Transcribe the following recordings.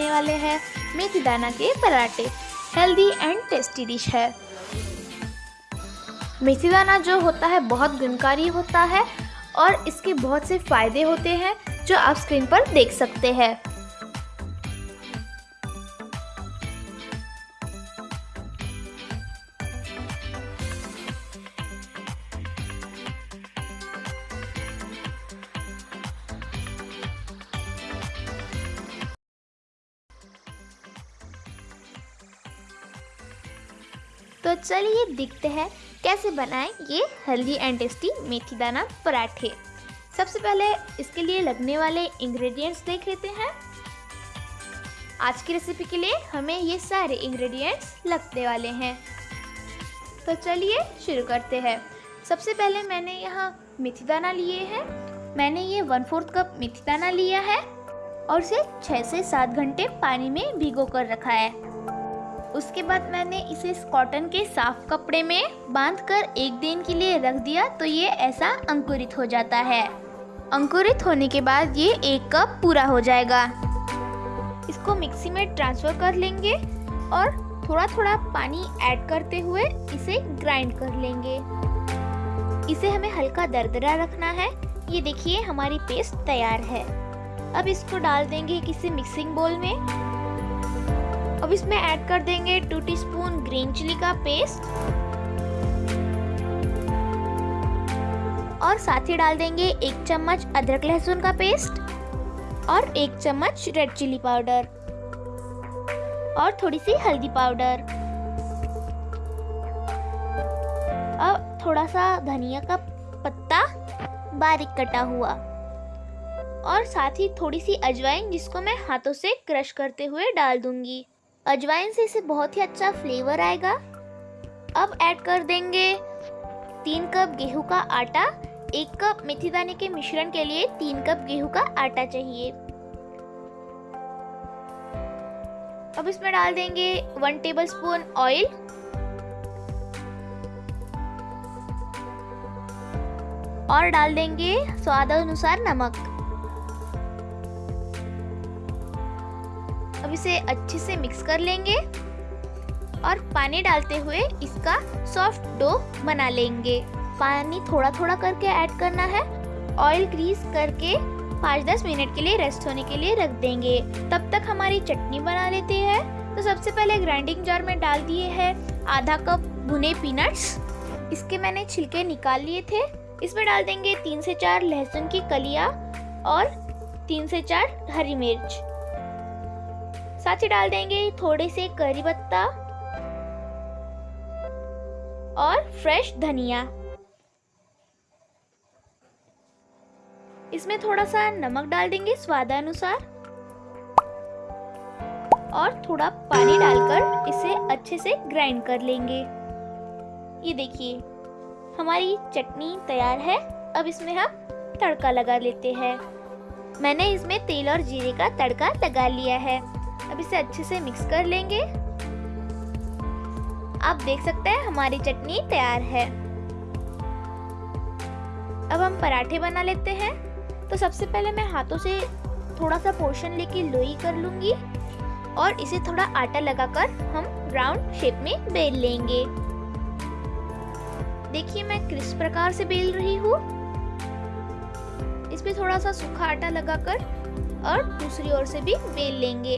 है। मेथी दाना के पराठे। हेल्दी एंड टेस्टी डिश है। मेथी दाना जो होता है, बहुत गुणकारी होता है और इसके बहुत से फ़ायदे होते हैं, जो आप स्क्रीन पर देख सकते हैं। तो चलिए देखते हैं कैसे बनाएँ ये हेल्दी एंड टेस्टी मेथी दाना पराठे। सबसे पहले इसके लिए लगने वाले इंग्रेडिएंट्स देख लेते हैं। आज की रेसिपी के लिए हमें ये सारे इंग्रेडिएंट्स लगने वाले हैं। तो चलिए शुरू करते हैं। सबसे पहले मैंने यहाँ मेथी दाना लिए हैं। मैंने ये वन फोर्थ कप मेथी दाना लिया है और इसे छः से सात घंटे पानी में भिगो कर रखा है। उसके बाद मैंने इसे कॉटन के साफ़ कपड़े में बाँध कर एक दिन के लिए रख दिया तो ये ऐसा अंकुरित हो जाता है। अंकुरित होने के बाद ये एक कप पूरा हो जाएगा। इसको मिक्सी में ट्रांसफ़र कर लेंगे और थोड़ा थोड़ा पानी ऐड करते हुए इसे ग्राइंड कर लेंगे। इसे हमें हल्का दरदरा रखना है। ये देखिए, हमारी पेस्ट तैयार है। अब इसको डाल देंगे किसी मिक्सिंग बोल में। अब इसमें ऐड कर देंगे टू टीस्पून ग्रीन चिली का पेस्ट। और साथ ही डाल देंगे एक चम्मच अदरक लहसुन का पेस्ट और एक चम्मच रेड चिली पाउडर और थोड़ी सी हल्दी पाउडर। अब थोड़ा सा धनिया का पत्ता बारीक कटा हुआ और साथ ही थोड़ी सी अजवाइन जिसको मैं हाथों से क्रश करते हुए डाल दूँगी। अजवाइन से इसे बहुत ही अच्छा फ्लेवर आएगा। अब ऐड कर देंगे तीन कप गेहूँ का आटा, एक कप मेथी दाने के मिश्रण के लिए तीन कप गेहूँ का आटा चाहिए। अब इसमें डाल देंगे वन टेबल स्पून ऑयल और डाल देंगे स्वाद अनुसार नमक। अब इसे अच्छे से मिक्स कर लेंगे और पानी डालते हुए इसका सॉफ्ट डो बना लेंगे। पानी थोड़ा थोड़ा करके ऐड करना है। ऑयल ग्रीस करके पाँच दस मिनट के लिए रेस्ट होने के लिए रख देंगे। तब तक हमारी चटनी बना लेते हैं। तो सबसे पहले ग्राइंडिंग जार में डाल दिए हैं आधा कप भुने पीनट्स इसके मैंने छिलके निकाल लिए थे। इसमें डाल देंगे तीन से चार लहसुन की कलिया और तीन से चार हरी मिर्च। साथ ही डाल देंगे थोड़े से करी पत्ता और फ्रेश धनिया। इसमें थोड़ा सा नमक डाल देंगे स्वादानुसार और थोड़ा पानी डालकर इसे अच्छे से ग्राइंड कर लेंगे। ये देखिए, हमारी चटनी तैयार है। अब इसमें हम तड़का लगा लेते हैं। मैंने इसमें तेल और जीरे का तड़का लगा लिया है। अब इसे अच्छे से मिक्स कर लेंगे। आप देख सकते हैं हमारी चटनी तैयार है। अब हम पराठे बना लेते हैं। तो सबसे पहले मैं हाथों से थोड़ा सा पोर्शन लेके लोई कर लूँगी और इसे थोड़ा आटा लगाकर हम राउंड शेप में बेल लेंगे। देखिए मैं किस प्रकार से बेल रही हूँ। इस पे थोड़ा सा सूखा आटा लगाकर और दूसरी ओर से भी बेल लेंगे।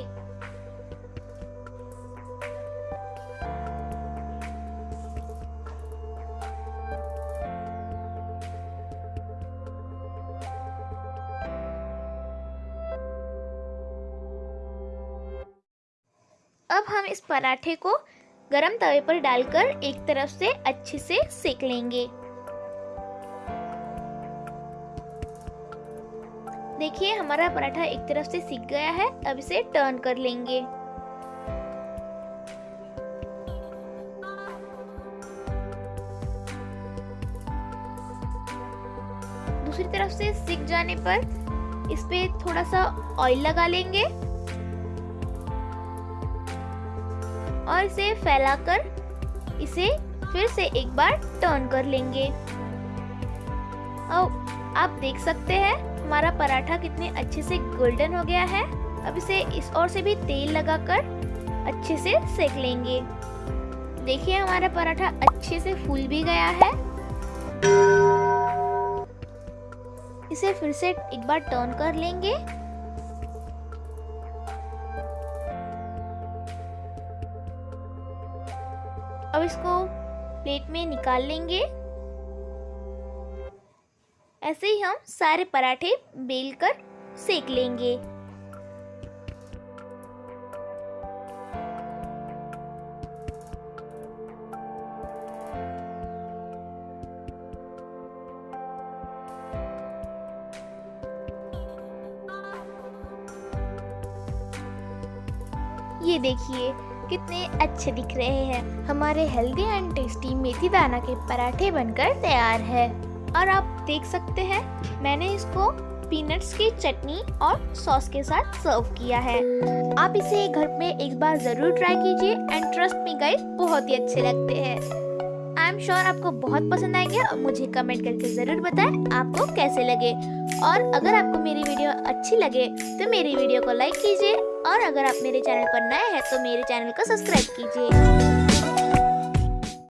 अब हम इस पराठे को गरम तवे पर डालकर एक तरफ़ से अच्छे से सेक लेंगे। देखिए, हमारा पराठा एक तरफ़ से सीख गया है, अब इसे टर्न कर लेंगे। दूसरी तरफ़ से सीख जाने पर इस पे थोड़ा सा ऑयल लगा लेंगे। और इसे फैलाकर इसे फिर से एक बार टर्न कर लेंगे। और आप देख सकते हैं, हमारा पराठा कितने अच्छे से गोल्डन हो गया है। अब इसे इस ओर से भी तेल लगाकर अच्छे से सेक लेंगे। देखिए, हमारा पराठा अच्छे से फूल भी गया है। इसे फिर से एक बार टर्न कर लेंगे। अब इसको प्लेट में निकाल लेंगे। ऐसे ही हम सारे पराठे बेल कर सेक लेंगे। ये देखिए कितने अच्छे दिख रहे हैं। हमारे हेल्दी एंड टेस्टी मेथी दाना के पराठे बनकर तैयार है। और आप देख सकते हैं, मैंने इसको पीनट्स की चटनी और सॉस के साथ सर्व किया है। आप इसे घर में एक बार ज़रूर ट्राई कीजिए एंड ट्रस्ट मी गाइस बहुत ही अच्छे लगते हैं। आई एम श्योर आपको बहुत पसंद आएँगे और मुझे कमेंट करके ज़रूर बताएँ, आपको कैसे लगे। और अगर आपको मेरी वीडियो अच्छी लगे तो मेरी वीडियो को लाइक कीजिए और अगर आप मेरे चैनल पर नए हैं तो मेरे चैनल को सब्सक्राइब कीजिए।